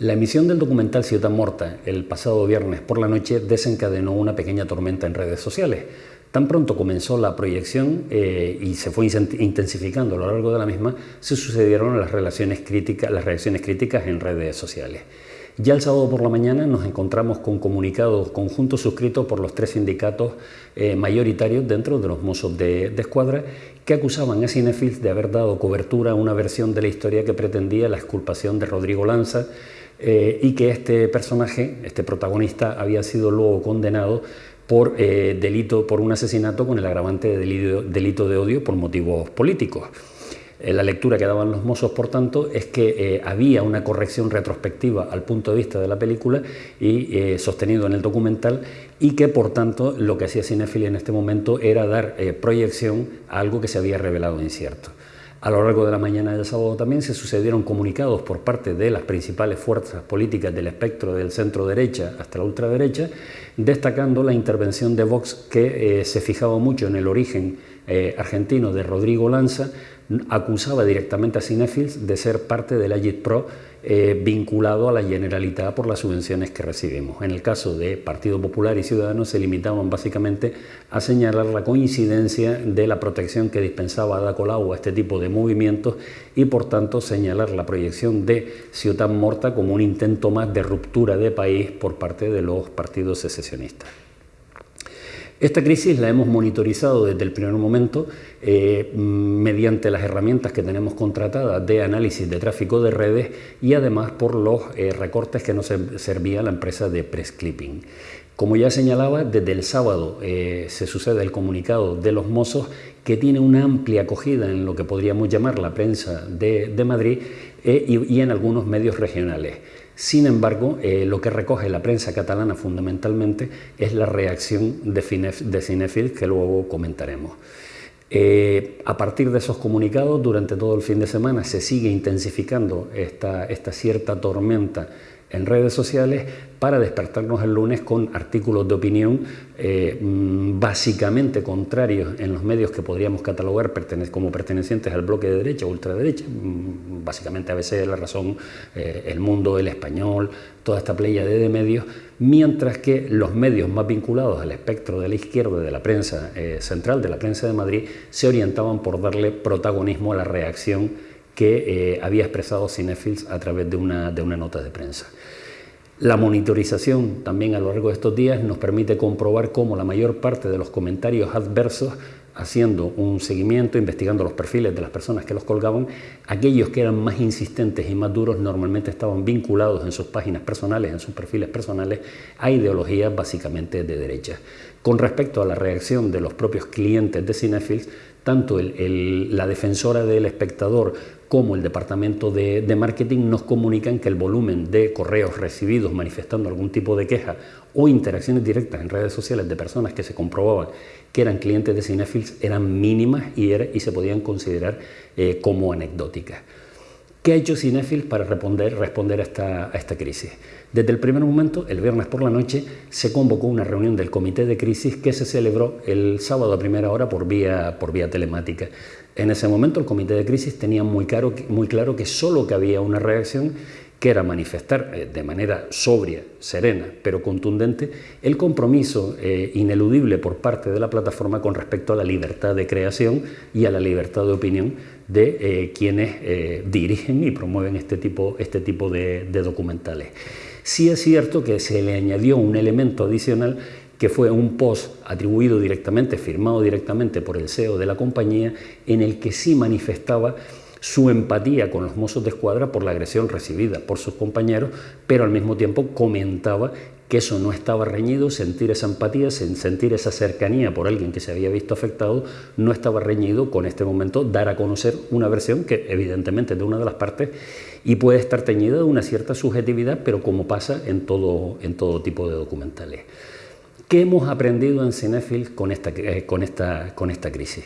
La emisión del documental Ciudad Morta el pasado viernes por la noche desencadenó una pequeña tormenta en redes sociales. Tan pronto comenzó la proyección eh, y se fue intensificando a lo largo de la misma, se sucedieron las, reacciones críticas en redes sociales. Ya el sábado por la mañana nos encontramos con comunicados conjuntos suscritos por los tres sindicatos eh, mayoritarios dentro de los mozos de, escuadra que acusaban a Cinefils de haber dado cobertura a una versión de la historia que pretendía la exculpación de Rodrigo Lanza eh, y que este personaje, este protagonista, había sido luego condenado por eh, delito, por un asesinato con el agravante de delito, de odio por motivos políticos. Eh, la lectura que daban los mozos, por tanto, es que había una corrección retrospectiva al punto de vista de la película y sostenido en el documental y que, por tanto, lo que hacía Cinefili en este momento era dar proyección a algo que se había revelado incierto. A lo largo de la mañana del sábado también se sucedieron comunicados por parte de las principales fuerzas políticas del espectro del centro derecha hasta la ultraderecha, destacando la intervención de Vox que eh, se fijaba mucho en el origen eh, argentino de Rodrigo Lanza, acusaba directamente a Cinefils de ser parte del Agit Pro eh, vinculado a la Generalitat por las subvenciones que recibimos. En el caso de Partido Popular y Ciudadanos se limitaban básicamente a señalar la coincidencia de la protección que dispensaba Ada Colau a este tipo de movimientos y por tanto señalar la proyección de Ciudad Morta como un intento más de ruptura de país por parte de los partidos secesionistas. Esta crisis la hemos monitorizado desde el primer momento eh, mediante las herramientas que tenemos contratadas de análisis de tráfico de redes y además por los eh, recortes que nos servía la empresa de press clipping. Como ya señalaba, desde el sábado eh, se sucede el comunicado de los mozos que tiene una amplia acogida en lo que podríamos llamar la prensa de, Madrid y en algunos medios regionales. Sin embargo, eh, lo que recoge la prensa catalana fundamentalmente es la reacción de, Cinefil, que luego comentaremos. Eh, a partir de esos comunicados, durante todo el fin de semana se sigue intensificando esta cierta tormenta en redes sociales para despertarnos el lunes con artículos de opinión eh, mm, básicamente contrarios en los medios que podríamos catalogar como pertenecientes al bloque de derecha o ultraderecha, mm, básicamente a veces la razón, eh, el mundo, el español, toda esta playa de medios, mientras que los medios más vinculados al espectro de la izquierda de la prensa eh, central, de la prensa de Madrid, se orientaban por darle protagonismo a la reacción que había expresado Cinefils a través de una, de una nota de prensa. La monitorización también a lo largo de estos días nos permite comprobar cómo la mayor parte de los comentarios adversos, haciendo un seguimiento, investigando los perfiles de las personas que los colgaban, aquellos que eran más insistentes y más duros normalmente estaban vinculados en sus páginas personales, en sus perfiles personales, a ideologías básicamente de derecha. Con respecto a la reacción de los propios clientes de Cinefils, tanto la defensora del espectador como el departamento de, marketing nos comunican que el volumen de correos recibidos manifestando algún tipo de queja o interacciones directas en redes sociales de personas que se comprobaban que eran clientes de Cinefils eran mínimas y, y se podían considerar eh, como anecdóticas. ¿Qué ha hecho Cinefils para responder, a, esta, crisis? Desde el primer momento, el viernes por la noche, se convocó una reunión del comité de crisis que se celebró el sábado a primera hora por vía, por vía telemática. En ese momento el comité de crisis tenía muy claro que solo había una reacción que era manifestar eh, de manera sobria, serena, pero contundente, el compromiso eh, ineludible por parte de la plataforma con respecto a la libertad de creación y a la libertad de opinión de eh, quienes dirigen y promueven este tipo, este tipo de documentales. Sí es cierto que se le añadió un elemento adicional que fue un post atribuido directamente, firmado directamente por el CEO de la compañía, en el que sí manifestaba su empatía con los mozos de escuadra por la agresión recibida por sus compañeros, pero al mismo tiempo comentaba que eso no estaba reñido, sentir esa empatía, sentir esa cercanía por alguien que se había visto afectado, no estaba reñido con este momento dar a conocer una versión que evidentemente es de una de las partes y puede estar teñida de una cierta subjetividad, pero como pasa en todo, en todo tipo de documentales. ¿Qué hemos aprendido en Cinefil con esta, eh, con esta, con esta crisis?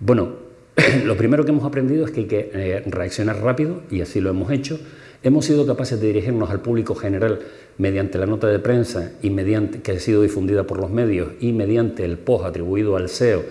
Bueno, lo primero que hemos aprendido es que hay que eh, reaccionar rápido y así lo hemos hecho. Hemos sido capaces de dirigirnos al público general mediante la nota de prensa y mediante, que ha sido difundida por los medios y mediante el post atribuido al SEO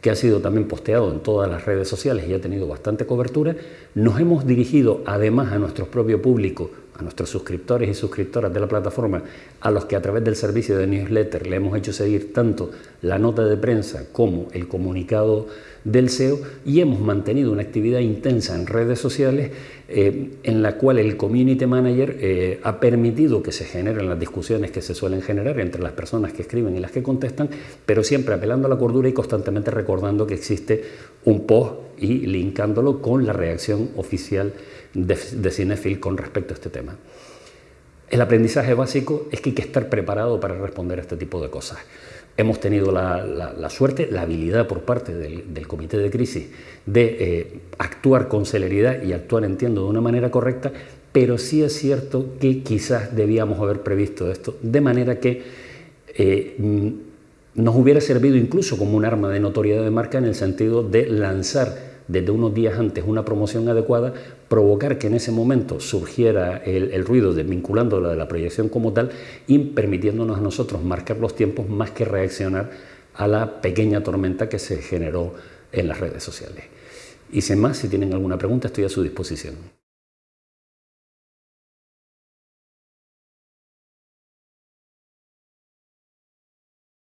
que ha sido también posteado en todas las redes sociales y ha tenido bastante cobertura, nos hemos dirigido además a nuestro propio público a nuestros suscriptores y suscriptoras de la plataforma, a los que a través del servicio de newsletter le hemos hecho seguir tanto la nota de prensa como el comunicado del SEO y hemos mantenido una actividad intensa en redes sociales eh, en la cual el community manager eh, ha permitido que se generen las discusiones que se suelen generar entre las personas que escriben y las que contestan, pero siempre apelando a la cordura y constantemente recordando que existe un post y linkándolo con la reacción oficial de, de Cinefil con respecto a este tema. El aprendizaje básico es que hay que estar preparado para responder a este tipo de cosas. Hemos tenido la, suerte, la habilidad por parte del, comité de crisis de eh, actuar con celeridad y actuar, entiendo, de una manera correcta, pero sí es cierto que quizás debíamos haber previsto esto, de manera que eh, mm, nos hubiera servido incluso como un arma de notoriedad de marca en el sentido de lanzar desde unos días antes una promoción adecuada, provocar que en ese momento surgiera el, ruido desvinculando la de la proyección como tal y permitiéndonos a nosotros marcar los tiempos más que reaccionar a la pequeña tormenta que se generó en las redes sociales. Y sin más, si tienen alguna pregunta, estoy a su disposición.